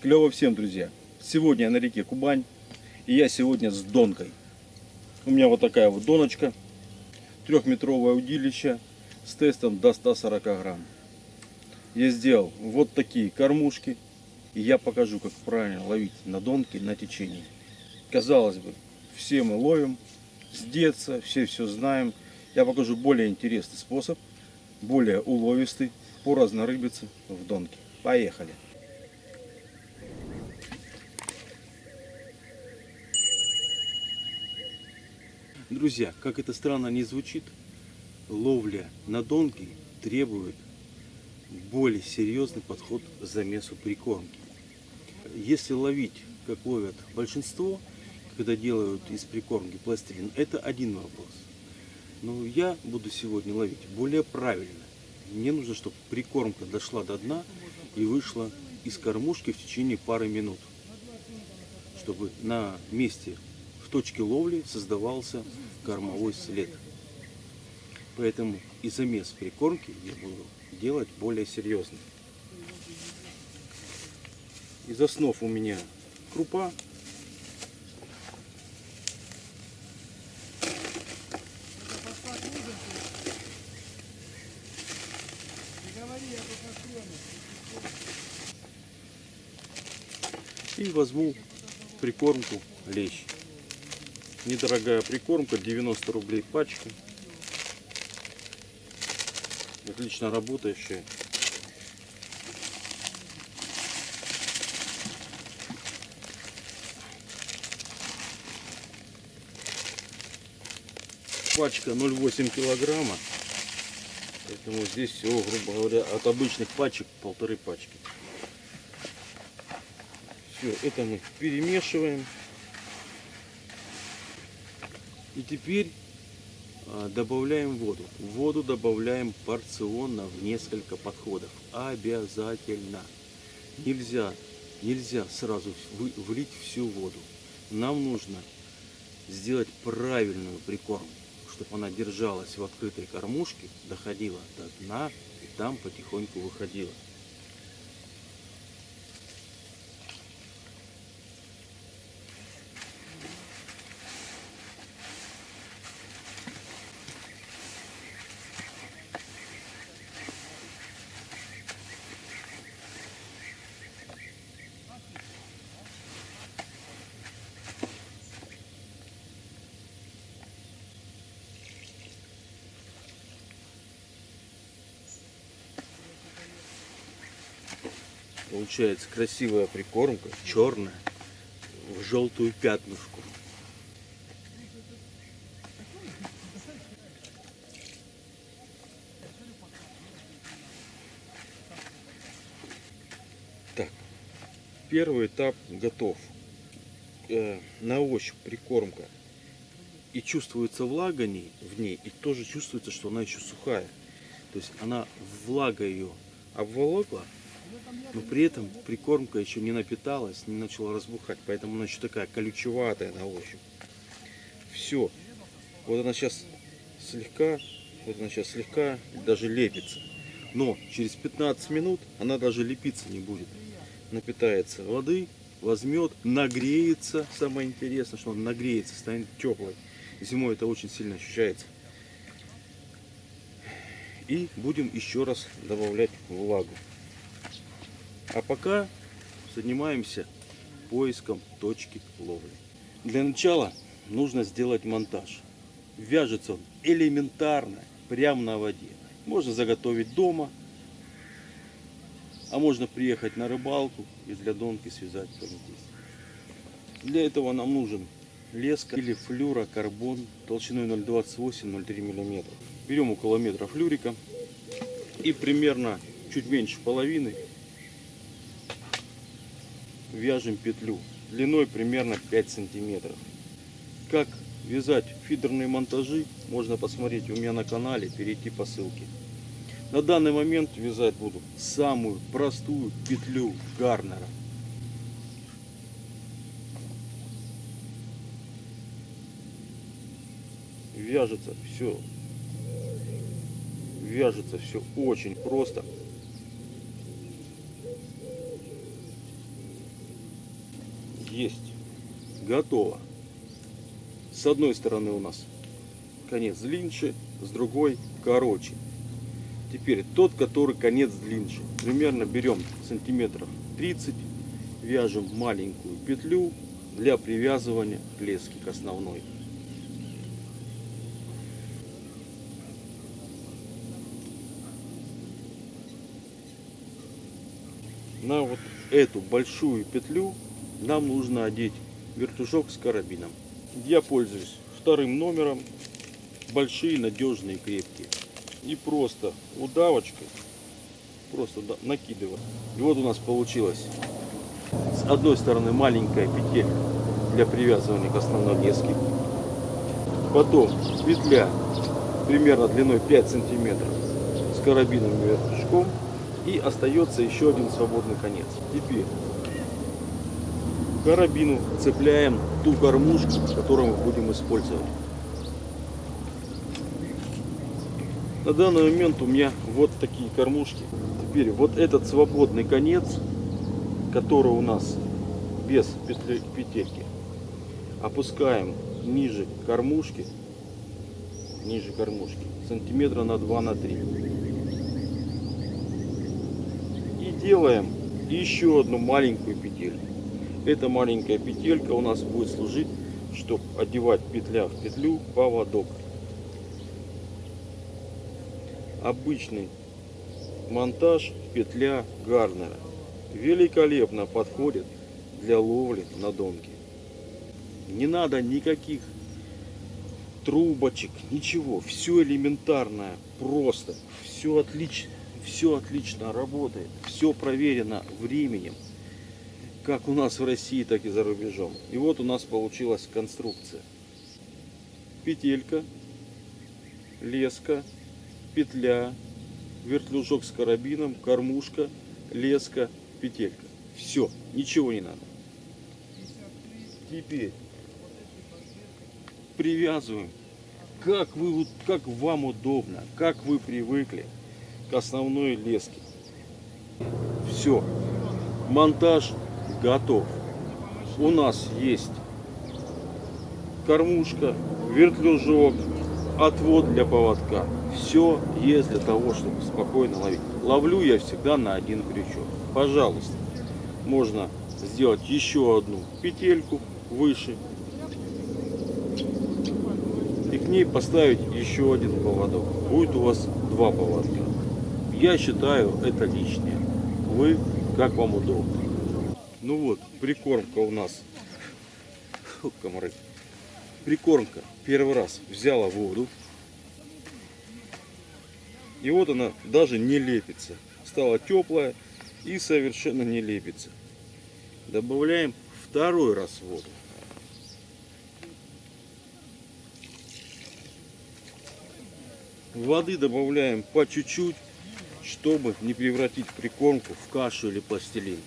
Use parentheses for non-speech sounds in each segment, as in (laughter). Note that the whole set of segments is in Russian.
Клево всем, друзья. Сегодня я на реке Кубань. И я сегодня с донкой. У меня вот такая вот доночка. Трехметровое удилище с тестом до 140 грамм. Я сделал вот такие кормушки. И я покажу, как правильно ловить на донке на течении. Казалось бы, все мы ловим с детства, все все знаем. Я покажу более интересный способ, более уловистый по разнорыбице в донке. Поехали! Друзья, как это странно не звучит, ловля на донки требует более серьезный подход к замесу прикормки. Если ловить, как ловят большинство, когда делают из прикормки пластилин, это один вопрос. Но я буду сегодня ловить более правильно. Мне нужно, чтобы прикормка дошла до дна и вышла из кормушки в течение пары минут. Чтобы на месте точке ловли создавался кормовой след. Поэтому и замес прикормки я буду делать более серьезно. Из основ у меня крупа. И возьму прикормку лещ. Недорогая прикормка, 90 рублей пачка. Отлично работающая. Пачка 0,8 килограмма. Поэтому здесь всего, грубо говоря, от обычных пачек полторы пачки. Все, это мы перемешиваем. И теперь а, добавляем воду. Воду добавляем порционно в несколько подходов. Обязательно. Нельзя, нельзя сразу влить всю воду. Нам нужно сделать правильную прикормку, чтобы она держалась в открытой кормушке, доходила до дна и там потихоньку выходила. Получается красивая прикормка, черная, в желтую пятнышку. Так, первый этап готов. Э, на ощупь прикормка. И чувствуется влага в ней, и тоже чувствуется, что она еще сухая. То есть она влага ее обволокла, но при этом прикормка еще не напиталась, не начала разбухать, поэтому она еще такая колючеватая на ощупь. Все. Вот она сейчас слегка, вот она сейчас слегка даже лепится. Но через 15 минут она даже лепиться не будет. Напитается воды, возьмет, нагреется. Самое интересное, что он нагреется, станет теплой. Зимой это очень сильно ощущается. И будем еще раз добавлять влагу. А пока занимаемся поиском точки ловли. Для начала нужно сделать монтаж. Вяжется он элементарно, прямо на воде. Можно заготовить дома, а можно приехать на рыбалку и для донки связать здесь. Для этого нам нужен леска или флюрокарбон толщиной 0,28-0,3 мм. Берем около метра флюрика и примерно чуть меньше половины вяжем петлю длиной примерно 5 сантиметров. Как вязать фидерные монтажи можно посмотреть у меня на канале, перейти по ссылке. На данный момент вязать буду самую простую петлю гарнера. Вяжется все, вяжется все очень просто. Есть. Готово. С одной стороны у нас конец длиннее, с другой короче. Теперь тот, который конец длиннее. Примерно берем сантиметров 30, вяжем маленькую петлю для привязывания лески к основной. На вот эту большую петлю нам нужно одеть вертушок с карабином. Я пользуюсь вторым номером, большие, надежные, крепкие. И просто удавочкой, просто накидываю. И вот у нас получилось с одной стороны маленькая петель для привязывания к основной леске. Потом петля примерно длиной 5 сантиметров с карабином и вертушком. И остается еще один свободный конец. Теперь карабину цепляем ту кормушку, которую мы будем использовать. На данный момент у меня вот такие кормушки. Теперь вот этот свободный конец, который у нас без петли, петельки, опускаем ниже кормушки, ниже кормушки, сантиметра на 2 на 3. И делаем еще одну маленькую петельку. Эта маленькая петелька у нас будет служить, чтобы одевать петля в петлю поводок. Обычный монтаж петля Гарнера. Великолепно подходит для ловли на донке. Не надо никаких трубочек, ничего. Все элементарное, просто. Все отлично, все отлично работает. Все проверено временем как у нас в России, так и за рубежом. И вот у нас получилась конструкция. Петелька, леска, петля, вертлюжок с карабином, кормушка, леска, петелька. Все, ничего не надо. Теперь привязываем, как, вы, как вам удобно, как вы привыкли к основной леске. Все. Монтаж готов. У нас есть кормушка, вертлюжок, отвод для поводка. Все есть для того, чтобы спокойно ловить. Ловлю я всегда на один крючок. Пожалуйста, можно сделать еще одну петельку выше и к ней поставить еще один поводок. Будет у вас два поводка. Я считаю это лишнее. Вы как вам удобно. Ну вот, прикормка у нас. Фу, комары. Прикормка первый раз взяла воду. И вот она даже не лепится. Стала теплая и совершенно не лепится. Добавляем второй раз воду. Воды добавляем по чуть-чуть, чтобы не превратить прикормку в кашу или пластилин.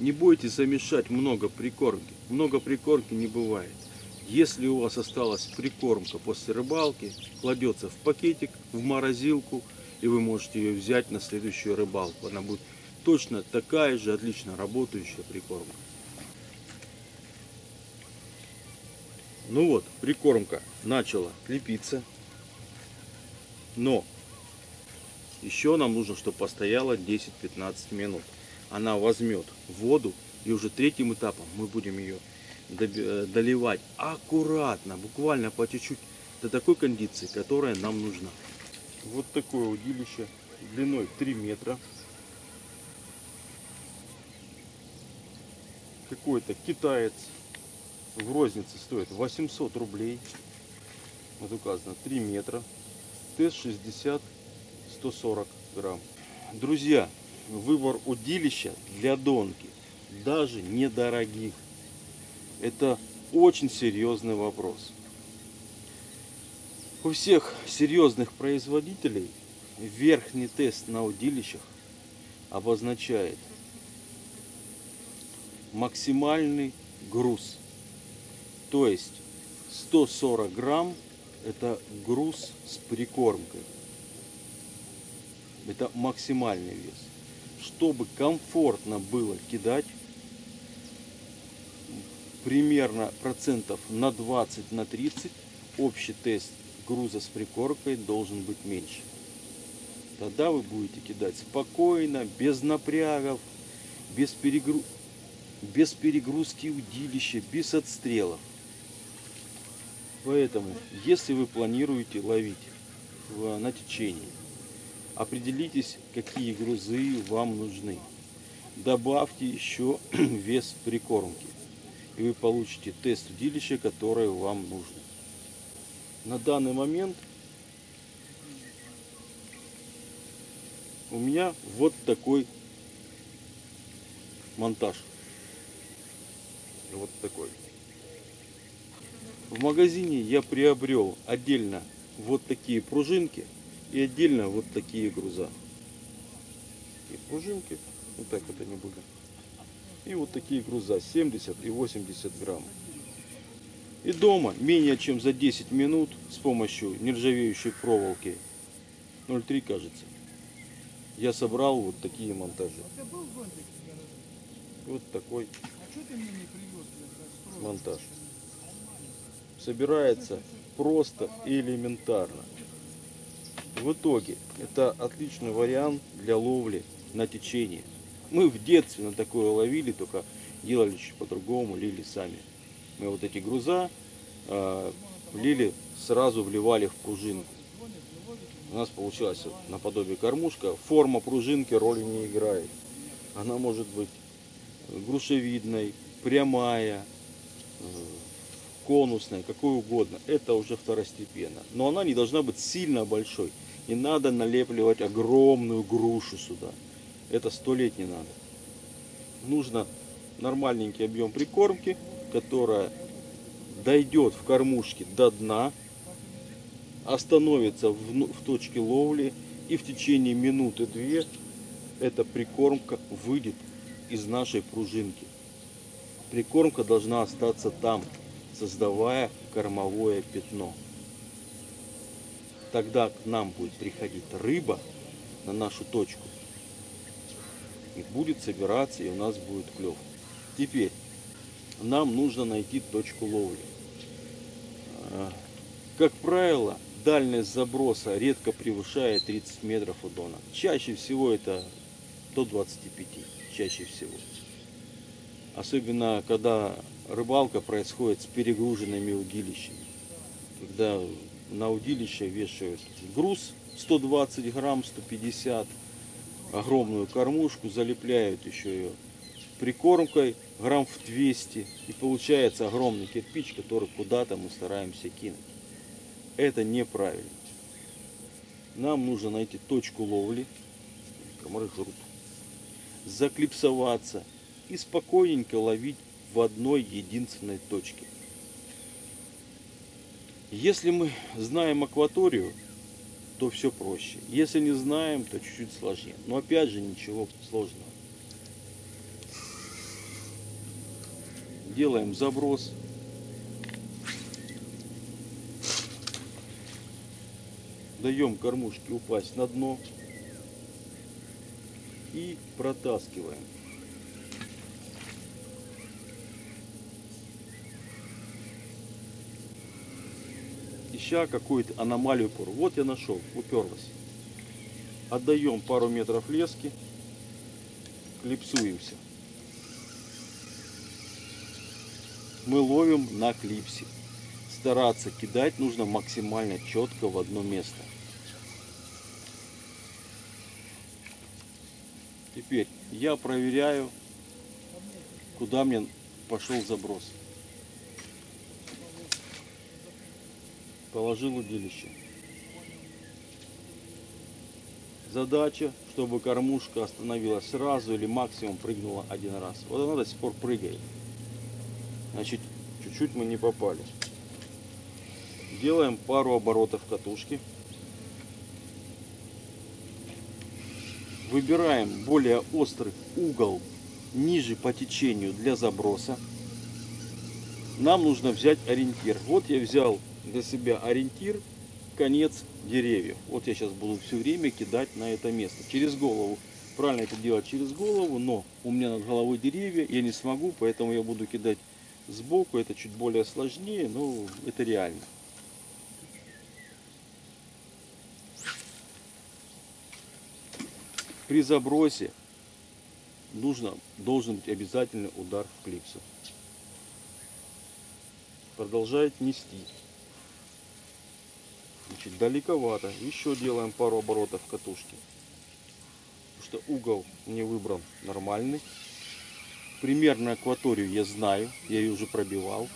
Не бойтесь замешать много прикормки. Много прикормки не бывает. Если у вас осталась прикормка после рыбалки, кладется в пакетик, в морозилку, и вы можете ее взять на следующую рыбалку. Она будет точно такая же отлично работающая прикормка. Ну вот, прикормка начала лепиться. Но еще нам нужно, чтобы постояла 10-15 минут она возьмет воду, и уже третьим этапом мы будем ее э, доливать аккуратно, буквально по чуть-чуть, до такой кондиции, которая нам нужна. Вот такое удилище длиной 3 метра. Какой-то китаец в рознице стоит 800 рублей. Вот указано 3 метра. Тест 60 140 грамм. Друзья, выбор удилища для донки, даже недорогих. Это очень серьезный вопрос. У всех серьезных производителей верхний тест на удилищах обозначает максимальный груз. То есть 140 грамм это груз с прикормкой. Это максимальный вес. Чтобы комфортно было кидать, примерно процентов на 20 на 30 общий тест груза с прикормкой должен быть меньше. Тогда вы будете кидать спокойно, без напрягов, без, перегру... без перегрузки удилища, без отстрелов. Поэтому, если вы планируете ловить на течении, определитесь, какие грузы вам нужны. Добавьте еще (clears throat) вес прикормки. И вы получите тест удилища, которое вам нужно. На данный момент у меня вот такой монтаж. Вот такой. В магазине я приобрел отдельно вот такие пружинки и отдельно вот такие груза. И пружинки, вот так вот они были. И вот такие груза 70 и 80 грамм. И дома менее чем за 10 минут с помощью нержавеющей проволоки 0,3 кажется, я собрал вот такие монтажи. Тебя? Вот такой А монтаж. Собирается просто и элементарно. В итоге это отличный вариант для ловли на течение. Мы в детстве на такое ловили, только делали чуть по-другому, лили сами. Мы вот эти груза э, лили, сразу вливали в пружинку. У нас получилась наподобие кормушка. Форма пружинки роли не играет. Она может быть грушевидной, прямая, э, конусной, какой угодно. Это уже второстепенно. Но она не должна быть сильно большой. Не надо налепливать огромную грушу сюда. Это сто лет не надо. Нужно нормальненький объем прикормки, которая дойдет в кормушке до дна, остановится в, ну- в точке ловли и в течение минуты-две эта прикормка выйдет из нашей пружинки. Прикормка должна остаться там, создавая кормовое пятно. Тогда к нам будет приходить рыба на нашу точку и будет собираться, и у нас будет клев. Теперь нам нужно найти точку ловли. А, Как правило, дальность заброса редко превышает 30 метров у дона. Чаще всего это до 25, чаще всего. Особенно, когда рыбалка происходит с перегруженными удилищами. Когда на удилище вешают груз 120 грамм, 150, огромную кормушку, залепляют еще ее прикормкой грамм в 200 и получается огромный кирпич, который куда-то мы стараемся кинуть. Это неправильно. Нам нужно найти точку ловли, комары жрут, заклипсоваться и спокойненько ловить в одной единственной точке. Если мы знаем акваторию, то все проще. Если не знаем, то чуть-чуть сложнее. Но опять же ничего сложного. Делаем заброс. Даем кормушке упасть на дно. И протаскиваем. Ища какую-то аномалию пору. Вот я нашел, уперлась. Отдаем пару метров лески, клипсуемся. Мы ловим на клипсе. Стараться кидать нужно максимально четко в одно место. Теперь я проверяю, куда мне пошел заброс. Положил удилище. Задача, чтобы кормушка остановилась сразу или максимум прыгнула один раз. Вот она до сих пор прыгает. Значит, чуть-чуть мы не попали. Делаем пару оборотов катушки. Выбираем более острый угол ниже по течению для заброса, нам нужно взять ориентир. Вот я взял для себя ориентир конец деревьев. Вот я сейчас буду все время кидать на это место. Через голову. Правильно это делать через голову, но у меня над головой деревья, я не смогу, поэтому я буду кидать сбоку. Это чуть более сложнее, но это реально. При забросе нужно, должен быть обязательный удар в клипсу. Продолжает нести. Значит, далековато. Еще делаем пару оборотов катушки. Потому что угол не выбран нормальный. Примерно акваторию я знаю. Я ее уже пробивал.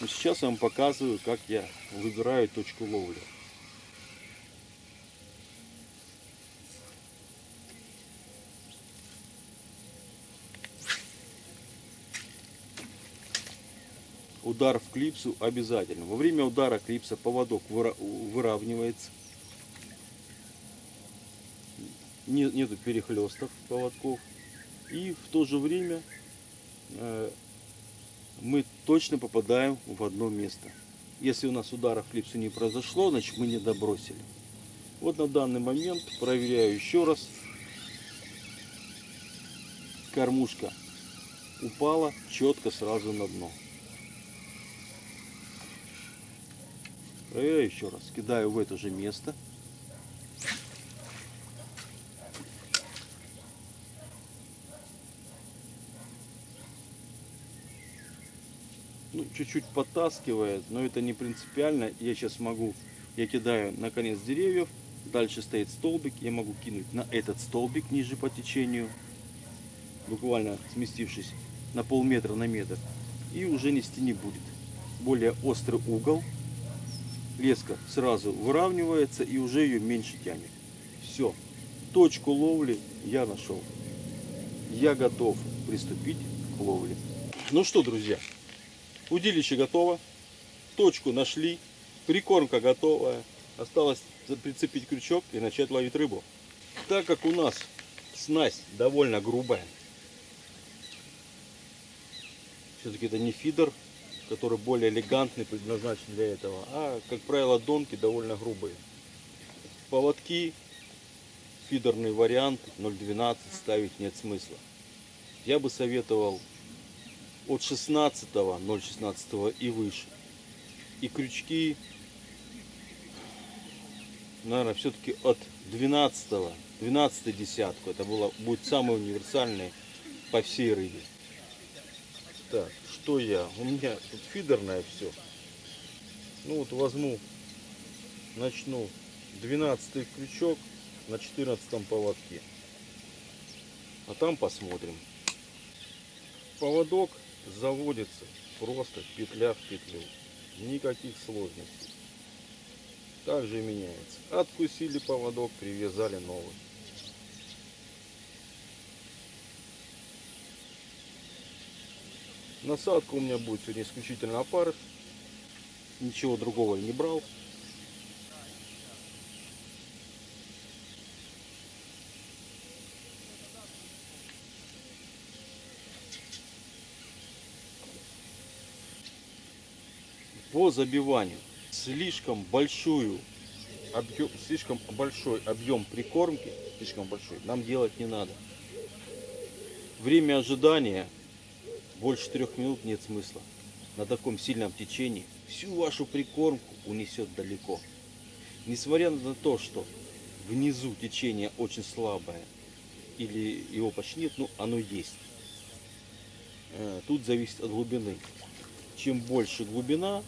Но сейчас я вам показываю, как я выбираю точку ловли. Удар в клипсу обязательно. Во время удара клипса поводок выра- выравнивается. Не- Нету перехлестов поводков. И в то же время э, мы точно попадаем в одно место. Если у нас удара в клипсу не произошло, значит мы не добросили. Вот на данный момент проверяю еще раз. Кормушка упала четко сразу на дно. Проверяю еще раз. Кидаю в это же место. Ну, чуть-чуть подтаскивает, но это не принципиально. Я сейчас могу, я кидаю на конец деревьев, дальше стоит столбик, я могу кинуть на этот столбик ниже по течению, буквально сместившись на полметра на метр, и уже нести не будет. Более острый угол, леска сразу выравнивается и уже ее меньше тянет. Все, точку ловли я нашел. Я готов приступить к ловле. Ну что, друзья, удилище готово, точку нашли, прикормка готовая. Осталось прицепить крючок и начать ловить рыбу. Так как у нас снасть довольно грубая, все-таки это не фидер, который более элегантный, предназначен для этого. А, как правило, донки довольно грубые. Поводки, фидерный вариант 0.12 ставить нет смысла. Я бы советовал от 16 0.16 и выше. И крючки, наверное, все-таки от 12 12 десятку. Это было, будет самый универсальный по всей рыбе. Так, что я? У меня тут фидерное все. Ну вот возьму, начну 12 крючок на 14 поводке. А там посмотрим. Поводок заводится просто петля в петлю. Никаких сложностей. Также меняется. Откусили поводок, привязали новый. Насадка у меня будет сегодня исключительно опарыш. Ничего другого я не брал. По забиванию слишком большую объем, слишком большой объем прикормки, слишком большой, нам делать не надо. Время ожидания больше трех минут нет смысла. На таком сильном течении всю вашу прикормку унесет далеко. Несмотря на то, что внизу течение очень слабое или его почти нет, ну оно есть. Э, Тут зависит от глубины. Чем больше глубина,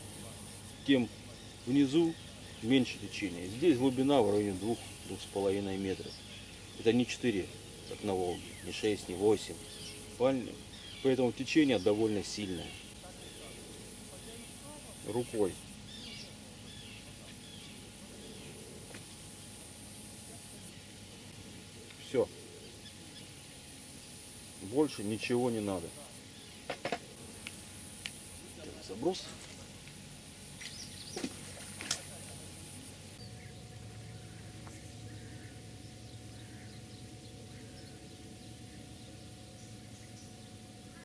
тем внизу меньше течения. Здесь глубина в районе 2-2,5 метров. Это не 4, как на Волге, не 6, не 8. Правильно? Поэтому течение довольно сильное. Рукой. Все. Больше ничего не надо. Так, заброс.